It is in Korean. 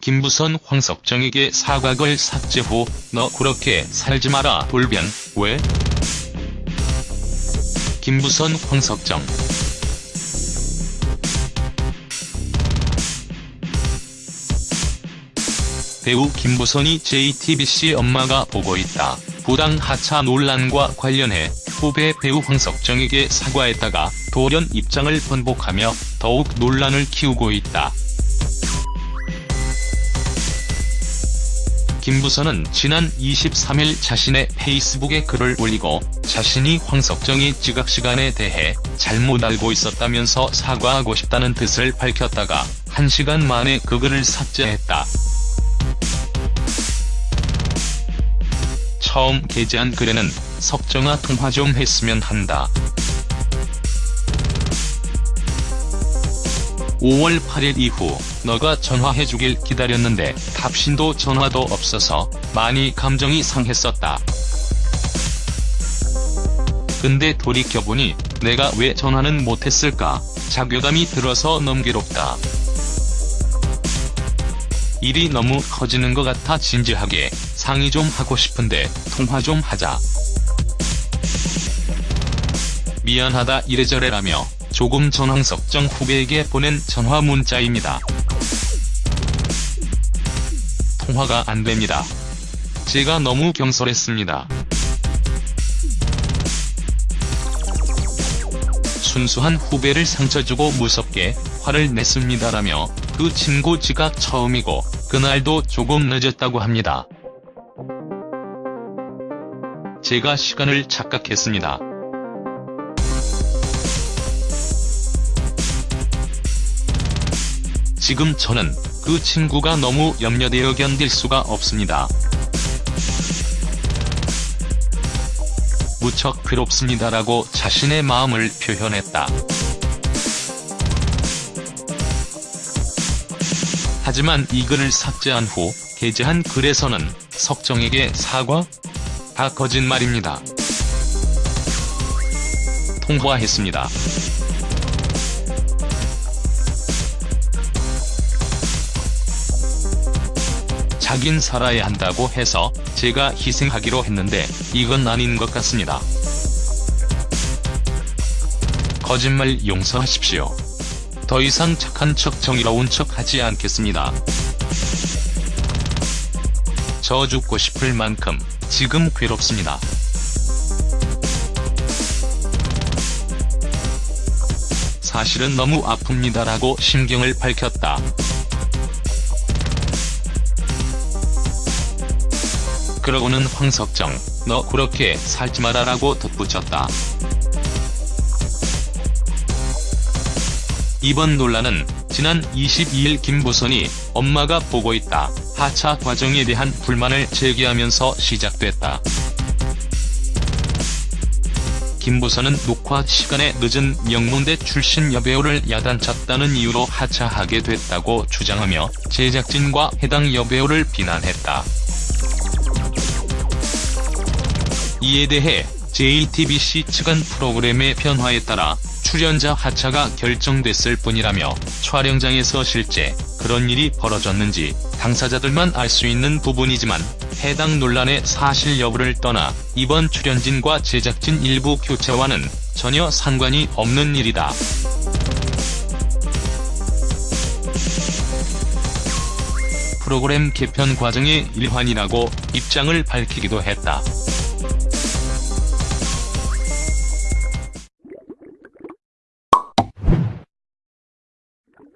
김부선 황석정에게 사과글 삭제 후 너 그렇게 살지 마라 돌변 왜? 김부선 황석정 배우 김부선이 JTBC 엄마가 보고 있다. 부당 하차 논란과 관련해 후배 배우 황석정에게 사과했다가 돌연 입장을 번복하며 더욱 논란을 키우고 있다. 김부선은 지난 23일 자신의 페이스북에 글을 올리고 자신이 황석정이 지각 시간에 대해 잘못 알고 있었다면서 사과하고 싶다는 뜻을 밝혔다가 1시간 만에 그 글을 삭제했다. 처음 게재한 글에는 석정아 통화 좀 했으면 한다. 5월 8일 이후 너가 전화해주길 기다렸는데 답신도 전화도 없어서 많이 감정이 상했었다. 근데 돌이켜보니 내가 왜 전화는 못했을까 자괴감이 들어서 괴롭다. 일이 너무 커지는 것 같아 진지하게 상의 좀 하고 싶은데 통화 좀 하자. 미안하다 이래저래라며 조금 전 황석정 후배에게 보낸 전화 문자입니다. 통화가 안됩니다. 제가 너무 경솔했습니다. 순수한 후배를 상처주고 무섭게 화를 냈습니다라며 그 친구 지각 처음이고 그날도 조금 늦었다고 합니다. 제가 시간을 착각했습니다. 지금 저는 그 친구가 너무 염려되어 견딜 수가 없습니다. 무척 괴롭습니다라고 자신의 마음을 표현했다. 하지만 이 글을 삭제한 후 게재한 글에서는 석정에게 사과? 다 거짓말입니다. 통보했습니다. 자긴 살아야 한다고 해서 제가 희생하기로 했는데 이건 아닌 것 같습니다. 거짓말 용서하십시오. 더 이상 착한 척 정의로운 척 하지 않겠습니다. 저 죽고 싶을 만큼 지금 괴롭습니다. 사실은 너무 아픕니다라고 심경을 밝혔다. 그러고는 황석정, 너 그렇게 살지 마라라고 덧붙였다. 이번 논란은 지난 22일 김부선이 엄마가 보고 있다 하차 과정에 대한 불만을 제기하면서 시작됐다. 김부선은 녹화 시간에 늦은 명문대 출신 여배우를 야단쳤다는 이유로 하차하게 됐다고 주장하며 제작진과 해당 여배우를 비난했다. 이에 대해 JTBC 측은 프로그램의 변화에 따라 출연자 하차가 결정됐을 뿐이라며 촬영장에서 실제 그런 일이 벌어졌는지 당사자들만 알 수 있는 부분이지만 해당 논란의 사실 여부를 떠나 이번 출연진과 제작진 일부 교체와는 전혀 상관이 없는 일이다. 프로그램 개편 과정의 일환이라고 입장을 밝히기도 했다.